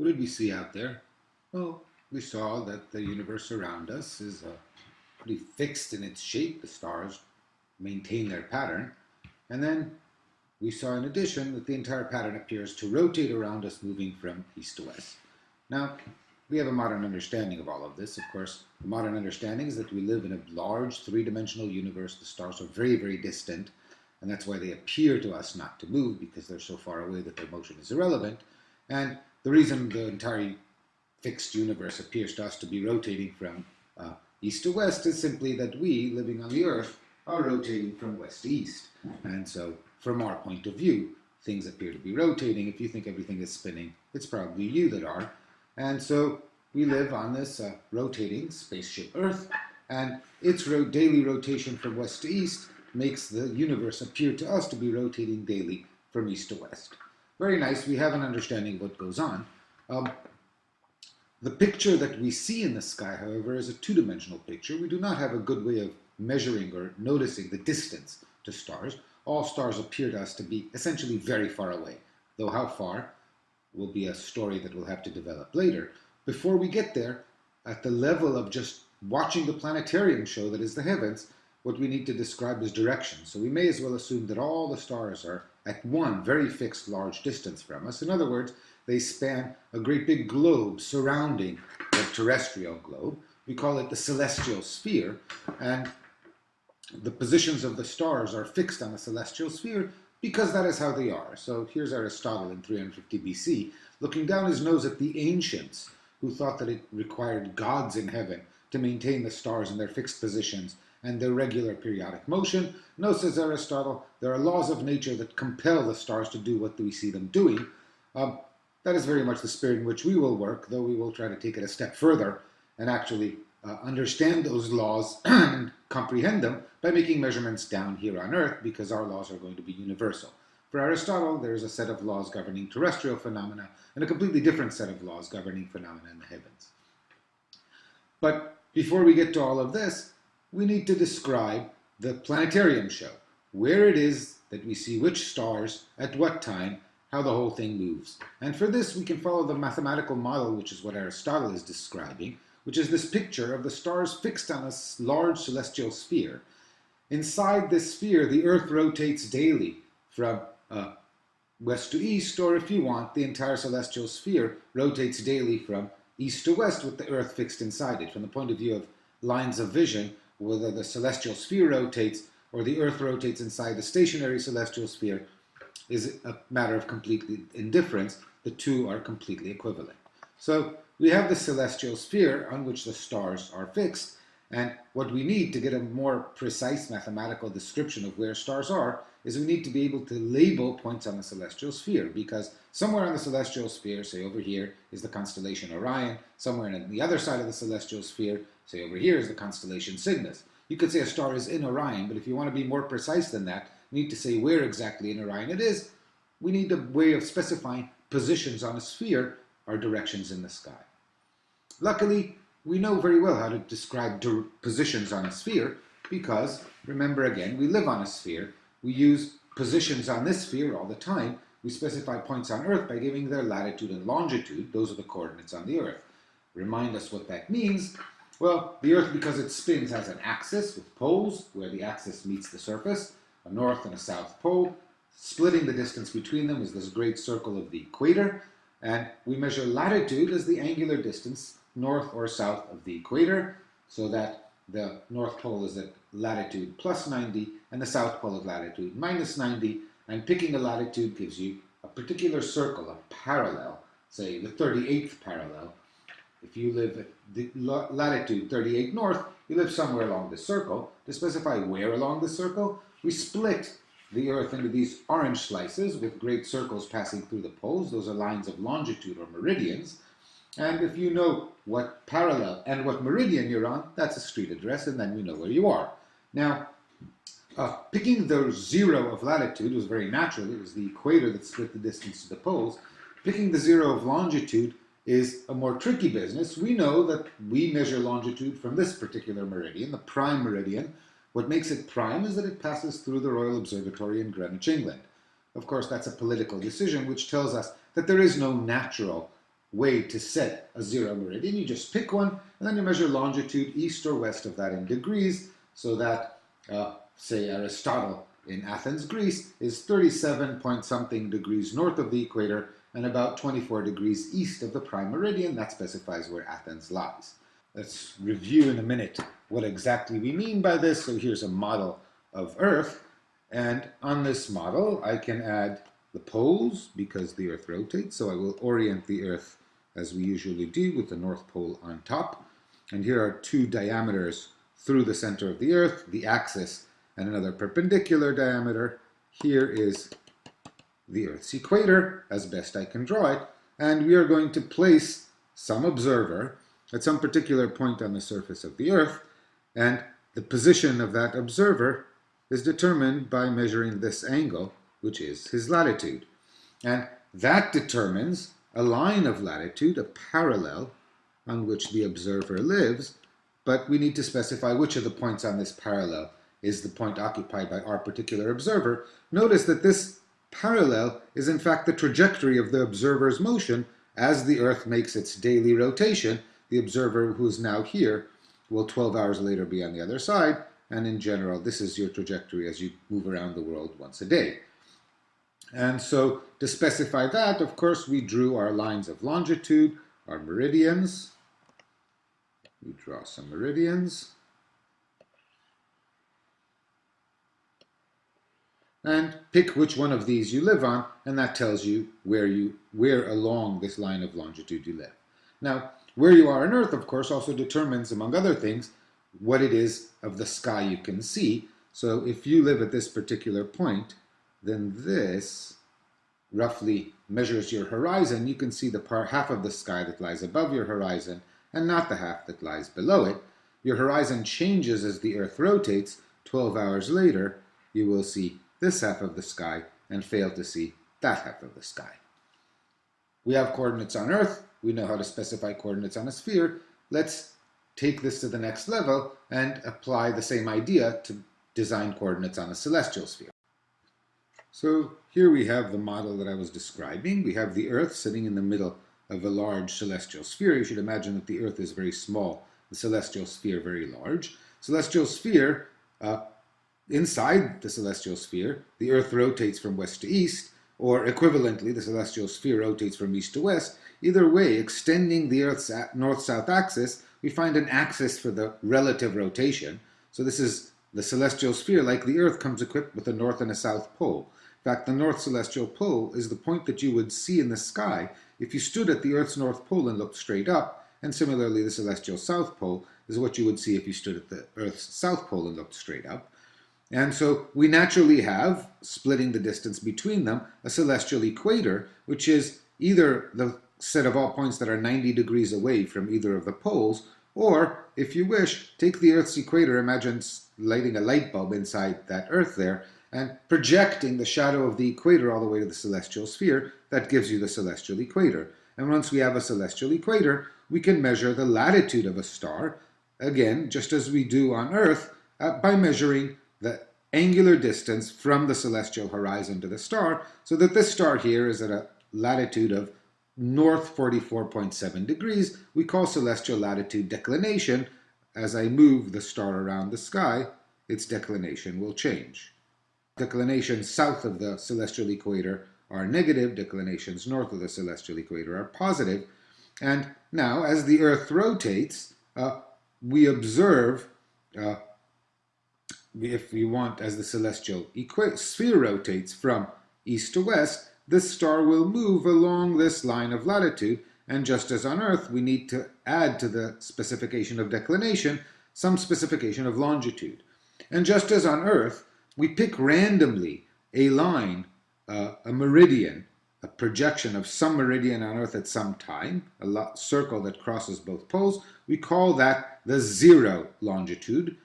what did we see out there? Well, we saw that the universe around us is uh, pretty fixed in its shape. The stars maintain their pattern. And then we saw in addition that the entire pattern appears to rotate around us moving from east to west. Now, we have a modern understanding of all of this. Of course, the modern understanding is that we live in a large three-dimensional universe. The stars are very, very distant, and that's why they appear to us not to move, because they're so far away that their motion is irrelevant. And the reason the entire fixed universe appears to us to be rotating from uh, east to west is simply that we, living on the Earth, are rotating from west to east. And so, from our point of view, things appear to be rotating. If you think everything is spinning, it's probably you that are. And so we live on this uh, rotating spaceship Earth, and its ro daily rotation from west to east makes the universe appear to us to be rotating daily from east to west. Very nice, we have an understanding of what goes on. Um, the picture that we see in the sky, however, is a two-dimensional picture. We do not have a good way of measuring or noticing the distance to stars. All stars appear to us to be essentially very far away, though how far will be a story that we'll have to develop later. Before we get there, at the level of just watching the planetarium show that is the heavens, what we need to describe is direction. So we may as well assume that all the stars are at one very fixed large distance from us. In other words, they span a great big globe surrounding the terrestrial globe. We call it the celestial sphere, and the positions of the stars are fixed on the celestial sphere because that is how they are. So here's Aristotle in 350 BC, looking down his nose at the ancients, who thought that it required gods in heaven to maintain the stars in their fixed positions and their regular periodic motion. No, says Aristotle, there are laws of nature that compel the stars to do what we see them doing. Um, that is very much the spirit in which we will work, though we will try to take it a step further and actually uh, understand those laws and comprehend them by making measurements down here on Earth because our laws are going to be universal. For Aristotle, there is a set of laws governing terrestrial phenomena and a completely different set of laws governing phenomena in the heavens. But before we get to all of this, we need to describe the planetarium show, where it is that we see which stars at what time, how the whole thing moves. And for this, we can follow the mathematical model, which is what Aristotle is describing, which is this picture of the stars fixed on a large celestial sphere. Inside this sphere, the Earth rotates daily from uh, west to east, or if you want, the entire celestial sphere rotates daily from east to west with the Earth fixed inside it. From the point of view of lines of vision, whether the celestial sphere rotates or the Earth rotates inside the stationary celestial sphere is a matter of complete indifference. The two are completely equivalent. So we have the celestial sphere on which the stars are fixed, and what we need to get a more precise mathematical description of where stars are is we need to be able to label points on the celestial sphere because somewhere on the celestial sphere, say over here, is the constellation Orion. Somewhere on the other side of the celestial sphere, say over here, is the constellation Cygnus. You could say a star is in Orion, but if you want to be more precise than that, you need to say where exactly in Orion it is. We need a way of specifying positions on a sphere are directions in the sky. Luckily, we know very well how to describe positions on a sphere because, remember again, we live on a sphere. We use positions on this sphere all the time. We specify points on Earth by giving their latitude and longitude. Those are the coordinates on the Earth. Remind us what that means. Well, the Earth, because it spins, has an axis with poles where the axis meets the surface, a north and a south pole. Splitting the distance between them is this great circle of the equator. And we measure latitude as the angular distance north or south of the equator, so that the North Pole is at latitude plus 90 and the South Pole at latitude minus 90, and picking a latitude gives you a particular circle, a parallel, say the 38th parallel. If you live at the latitude 38 north, you live somewhere along this circle. To specify where along the circle, we split the Earth into these orange slices with great circles passing through the poles. Those are lines of longitude or meridians. And if you know what parallel and what meridian you're on, that's a street address, and then you know where you are. Now, uh, picking the zero of latitude was very natural. It was the equator that split the distance to the poles. Picking the zero of longitude is a more tricky business. We know that we measure longitude from this particular meridian, the prime meridian. What makes it prime is that it passes through the Royal Observatory in Greenwich, England. Of course, that's a political decision which tells us that there is no natural way to set a zero meridian. You just pick one, and then you measure longitude east or west of that in degrees, so that, uh, say, Aristotle in Athens, Greece, is 37 point something degrees north of the equator and about 24 degrees east of the prime meridian. That specifies where Athens lies. Let's review in a minute what exactly we mean by this. So here's a model of Earth. And on this model, I can add the poles because the Earth rotates. So I will orient the Earth as we usually do with the North Pole on top. And here are two diameters through the center of the Earth, the axis and another perpendicular diameter. Here is the Earth's equator, as best I can draw it, and we are going to place some observer at some particular point on the surface of the Earth, and the position of that observer is determined by measuring this angle, which is his latitude. And that determines a line of latitude, a parallel, on which the observer lives, but we need to specify which of the points on this parallel is the point occupied by our particular observer, notice that this parallel is in fact the trajectory of the observer's motion as the Earth makes its daily rotation. The observer who is now here will 12 hours later be on the other side, and in general, this is your trajectory as you move around the world once a day. And so to specify that, of course, we drew our lines of longitude, our meridians. We draw some meridians. and pick which one of these you live on, and that tells you where you where along this line of longitude you live. Now, where you are on Earth, of course, also determines, among other things, what it is of the sky you can see. So if you live at this particular point, then this roughly measures your horizon. You can see the part half of the sky that lies above your horizon and not the half that lies below it. Your horizon changes as the Earth rotates. 12 hours later, you will see this half of the sky and fail to see that half of the sky. We have coordinates on Earth. We know how to specify coordinates on a sphere. Let's take this to the next level and apply the same idea to design coordinates on a celestial sphere. So here we have the model that I was describing. We have the Earth sitting in the middle of a large celestial sphere. You should imagine that the Earth is very small, the celestial sphere very large. Celestial sphere uh, Inside the celestial sphere, the Earth rotates from west to east, or equivalently, the celestial sphere rotates from east to west. Either way, extending the Earth's north-south axis, we find an axis for the relative rotation. So this is the celestial sphere, like the Earth, comes equipped with a north and a south pole. In fact, the north celestial pole is the point that you would see in the sky if you stood at the Earth's north pole and looked straight up, and similarly the celestial south pole is what you would see if you stood at the Earth's south pole and looked straight up. And so we naturally have, splitting the distance between them, a celestial equator, which is either the set of all points that are 90 degrees away from either of the poles, or, if you wish, take the Earth's equator, imagine lighting a light bulb inside that Earth there, and projecting the shadow of the equator all the way to the celestial sphere, that gives you the celestial equator. And once we have a celestial equator, we can measure the latitude of a star, again, just as we do on Earth, uh, by measuring the angular distance from the celestial horizon to the star, so that this star here is at a latitude of north 44.7 degrees. We call celestial latitude declination. As I move the star around the sky, its declination will change. Declinations south of the celestial equator are negative, declinations north of the celestial equator are positive. And now, as the Earth rotates, uh, we observe uh, if we want, as the celestial sphere rotates from east to west, this star will move along this line of latitude, and just as on Earth, we need to add to the specification of declination some specification of longitude. And just as on Earth, we pick randomly a line, uh, a meridian, a projection of some meridian on Earth at some time, a circle that crosses both poles, we call that the zero longitude,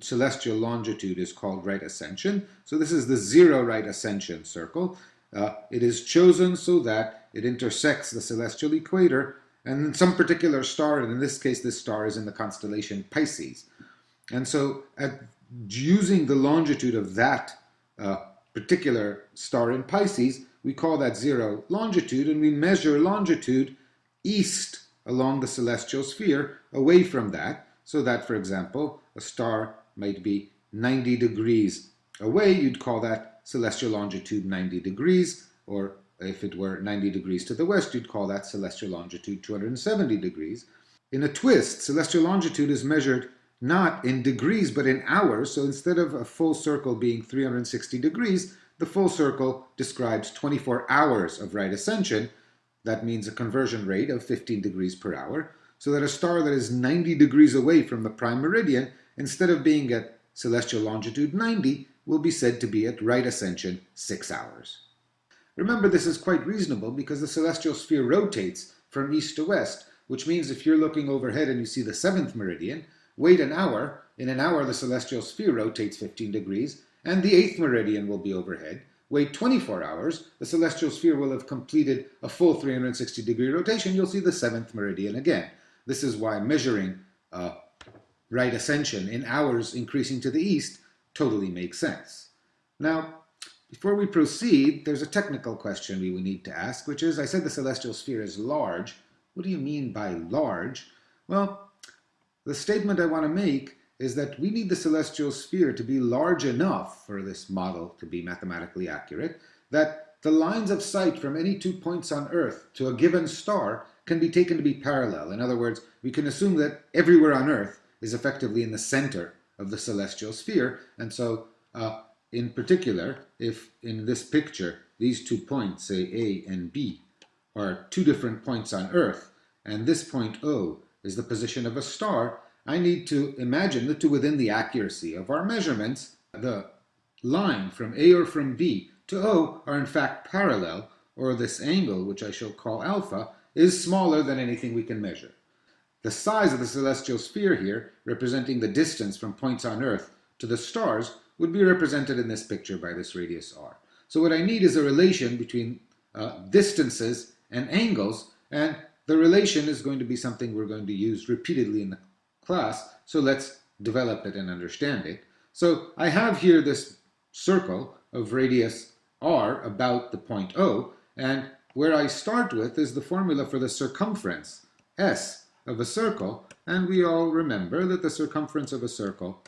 celestial longitude is called right ascension. So this is the zero right ascension circle. Uh, it is chosen so that it intersects the celestial equator and some particular star, and in this case this star is in the constellation Pisces. And so at, using the longitude of that uh, particular star in Pisces, we call that zero longitude, and we measure longitude east along the celestial sphere away from that, so that, for example, a star might be 90 degrees away, you'd call that celestial longitude 90 degrees, or if it were 90 degrees to the west, you'd call that celestial longitude 270 degrees. In a twist, celestial longitude is measured not in degrees, but in hours. So instead of a full circle being 360 degrees, the full circle describes 24 hours of right ascension. That means a conversion rate of 15 degrees per hour. So that a star that is 90 degrees away from the prime meridian, instead of being at celestial longitude 90, will be said to be at right ascension 6 hours. Remember, this is quite reasonable because the celestial sphere rotates from east to west, which means if you're looking overhead and you see the seventh meridian, wait an hour. In an hour, the celestial sphere rotates 15 degrees, and the eighth meridian will be overhead. Wait 24 hours, the celestial sphere will have completed a full 360 degree rotation. You'll see the seventh meridian again. This is why measuring uh, right ascension in hours increasing to the east totally makes sense. Now, before we proceed, there's a technical question we will need to ask, which is, I said the celestial sphere is large. What do you mean by large? Well, the statement I want to make is that we need the celestial sphere to be large enough for this model to be mathematically accurate, that the lines of sight from any two points on Earth to a given star can be taken to be parallel. In other words, we can assume that everywhere on Earth is effectively in the center of the celestial sphere, and so uh, in particular, if in this picture these two points, say A and B, are two different points on Earth, and this point O is the position of a star, I need to imagine that to within the accuracy of our measurements, the line from A or from B to O are in fact parallel, or this angle, which I shall call alpha, is smaller than anything we can measure. The size of the celestial sphere here, representing the distance from points on Earth to the stars, would be represented in this picture by this radius r. So what I need is a relation between uh, distances and angles, and the relation is going to be something we're going to use repeatedly in the class, so let's develop it and understand it. So I have here this circle of radius r about the point O, and where I start with is the formula for the circumference, s, of a circle, and we all remember that the circumference of a circle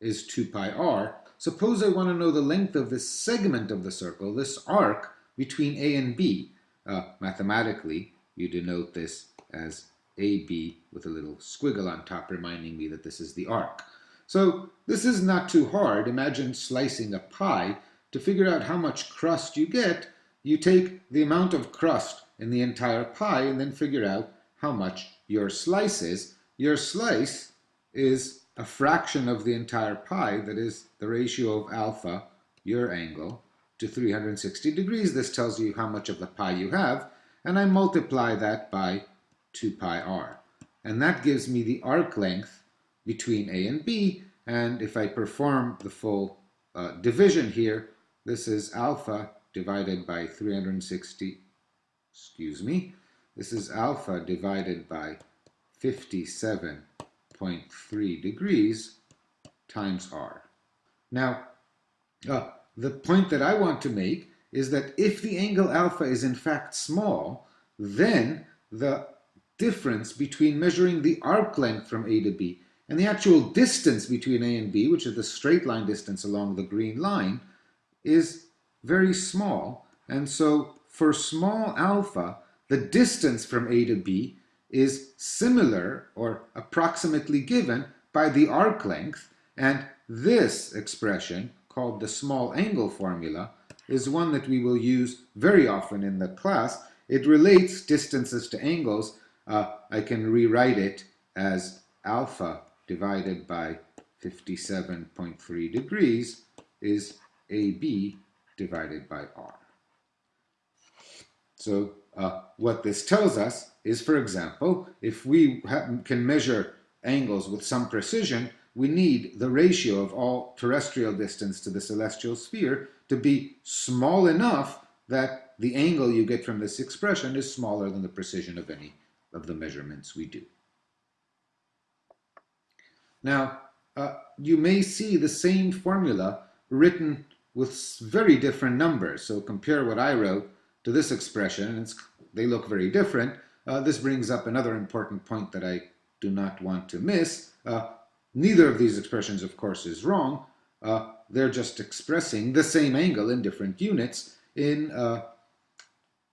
is 2 pi r. Suppose I want to know the length of this segment of the circle, this arc between A and B. Uh, mathematically, you denote this as AB with a little squiggle on top reminding me that this is the arc. So this is not too hard. Imagine slicing a pie. To figure out how much crust you get, you take the amount of crust in the entire pie and then figure out how much your slice is. Your slice is a fraction of the entire pie, that is the ratio of alpha, your angle, to 360 degrees. This tells you how much of the pie you have, and I multiply that by 2 pi r. And that gives me the arc length between A and B, and if I perform the full uh, division here, this is alpha divided by 360, excuse me, this is alpha divided by 57.3 degrees times r. Now, uh, the point that I want to make is that if the angle alpha is in fact small, then the difference between measuring the arc length from A to B and the actual distance between A and B, which is the straight line distance along the green line, is very small. And so for small alpha, the distance from A to B is similar or approximately given by the arc length, and this expression, called the small angle formula, is one that we will use very often in the class. It relates distances to angles. Uh, I can rewrite it as alpha divided by 57.3 degrees is AB divided by R. So uh, what this tells us is, for example, if we can measure angles with some precision, we need the ratio of all terrestrial distance to the celestial sphere to be small enough that the angle you get from this expression is smaller than the precision of any of the measurements we do. Now, uh, you may see the same formula written with very different numbers. So compare what I wrote to this expression, and they look very different. uh, this brings up another important point that I do not want to miss. Uh, neither of these expressions, of course, is wrong. Uh, they're just expressing the same angle in different units. In uh,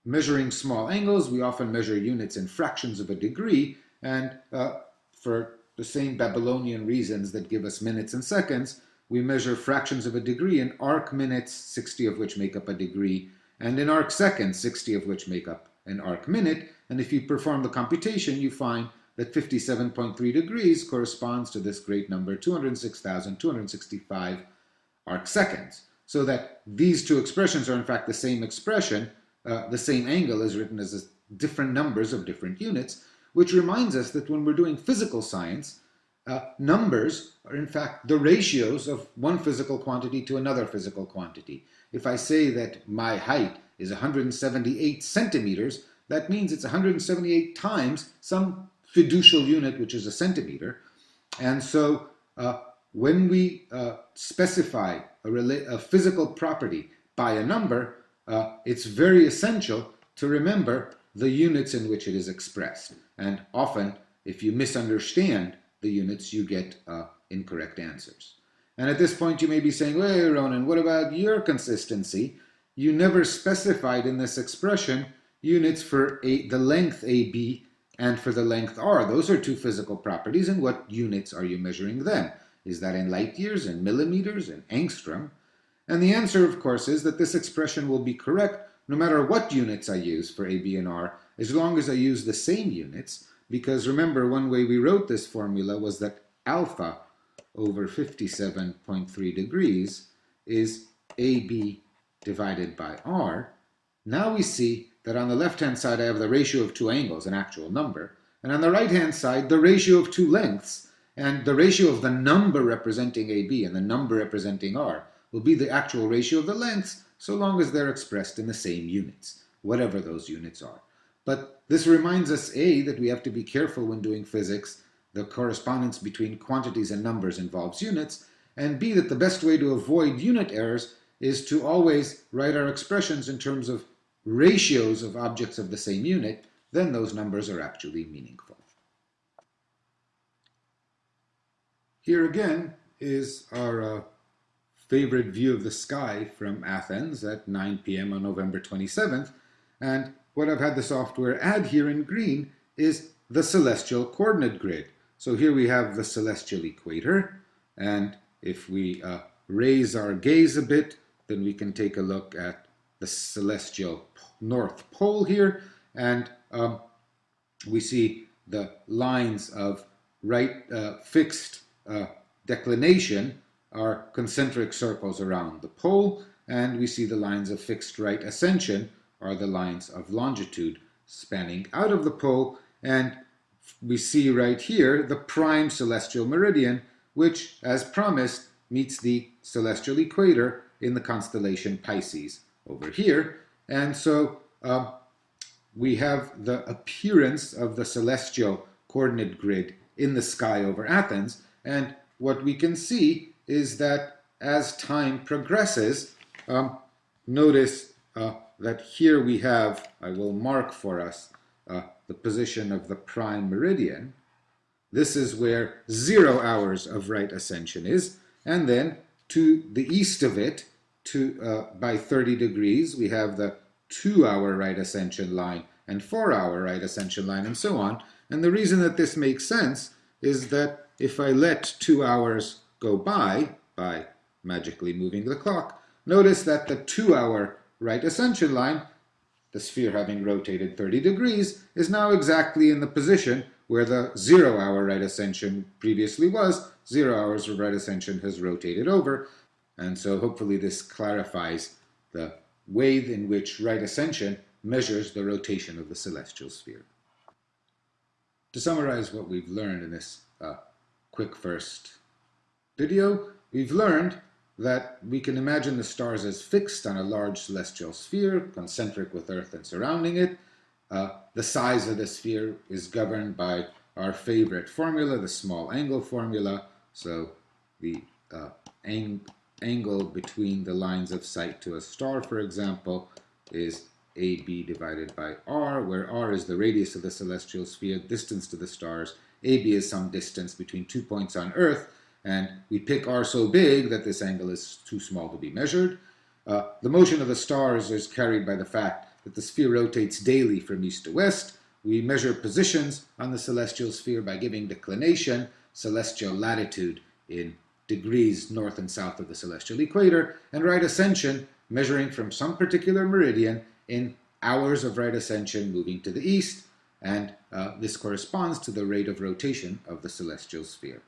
measuring small angles, we often measure units in fractions of a degree, and uh, for the same Babylonian reasons that give us minutes and seconds, we measure fractions of a degree in arc minutes, 60 of which make up a degree, and in arc seconds, 60 of which make up an arc minute. And if you perform the computation, you find that 57.3 degrees corresponds to this great number, 206,265 arc seconds. So that these two expressions are in fact the same expression, uh, the same angle is written as different numbers of different units, which reminds us that when we're doing physical science, uh, numbers are in fact the ratios of one physical quantity to another physical quantity. If I say that my height is 178 centimeters, that means it's 178 times some fiducial unit, which is a centimeter. And so uh, when we uh, specify a, a, physical property by a number, uh, it's very essential to remember the units in which it is expressed. And often, if you misunderstand the units, you get uh, incorrect answers. And at this point, you may be saying, "Hey, Ronen, what about your consistency? You never specified in this expression units for a, the length AB and for the length r. Those are two physical properties, and what units are you measuring them? Is that in light years, in millimeters, in angstrom? And the answer, of course, is that this expression will be correct no matter what units I use for A, B, and R, as long as I use the same units, because remember, one way we wrote this formula was that alpha over 57.3 degrees is AB divided by R. Now we see that on the left-hand side I have the ratio of two angles, an actual number, and on the right-hand side the ratio of two lengths, and the ratio of the number representing AB and the number representing R will be the actual ratio of the lengths so long as they're expressed in the same units, whatever those units are. But this reminds us, A, that we have to be careful when doing physics. The correspondence between quantities and numbers involves units. And B, that the best way to avoid unit errors is to always write our expressions in terms of ratios of objects of the same unit, then those numbers are actually meaningful. Here again is our uh, favorite view of the sky from Athens at 9 p.m. on November 27th. And what I've had the software add here in green is the celestial coordinate grid. So here we have the celestial equator. And if we uh, raise our gaze a bit, then we can take a look at the celestial north pole here. And um, we see the lines of right uh, fixed uh, declination are concentric circles around the pole, and we see the lines of fixed right ascension are the lines of longitude spanning out of the pole, and we see right here the prime celestial meridian, which, as promised, meets the celestial equator in the constellation Pisces over here. And so uh, we have the appearance of the celestial coordinate grid in the sky over Athens. And what we can see is that as time progresses, um, notice uh, that here we have, I will mark for us, uh, the position of the prime meridian. This is where zero hours of right ascension is. And then to the east of it, to uh, by 30 degrees, we have the two-hour right ascension line and four-hour right ascension line, and so on. And the reason that this makes sense is that if I let two hours go by, by magically moving the clock, notice that the two-hour right ascension line, the sphere having rotated 30 degrees, is now exactly in the position where the zero-hour right ascension previously was. Zero hours of right ascension has rotated over, and so hopefully this clarifies the way in which right ascension measures the rotation of the celestial sphere. To summarize what we've learned in this uh, quick first video, we've learned that we can imagine the stars as fixed on a large celestial sphere, concentric with Earth and surrounding it. Uh, the size of the sphere is governed by our favorite formula, the small angle formula. So the uh, ang angle between the lines of sight to a star, for example, is AB divided by R, where R is the radius of the celestial sphere, distance to the stars. AB is some distance between two points on Earth, and we pick R so big that this angle is too small to be measured. Uh, the motion of the stars is carried by the fact that the sphere rotates daily from east to west. We measure positions on the celestial sphere by giving declination, celestial latitude in degrees north and south of the celestial equator, and right ascension, measuring from some particular meridian in hours of right ascension moving to the east, and uh, this corresponds to the rate of rotation of the celestial sphere.